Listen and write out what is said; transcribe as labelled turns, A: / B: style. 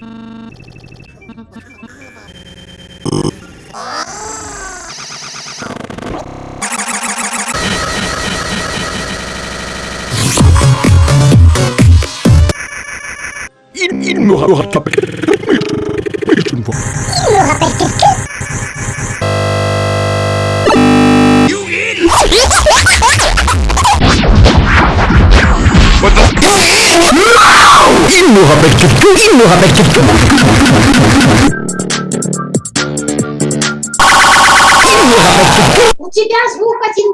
A: in in no много бэкчетку, и много бэкчетку.
B: У тебя звук один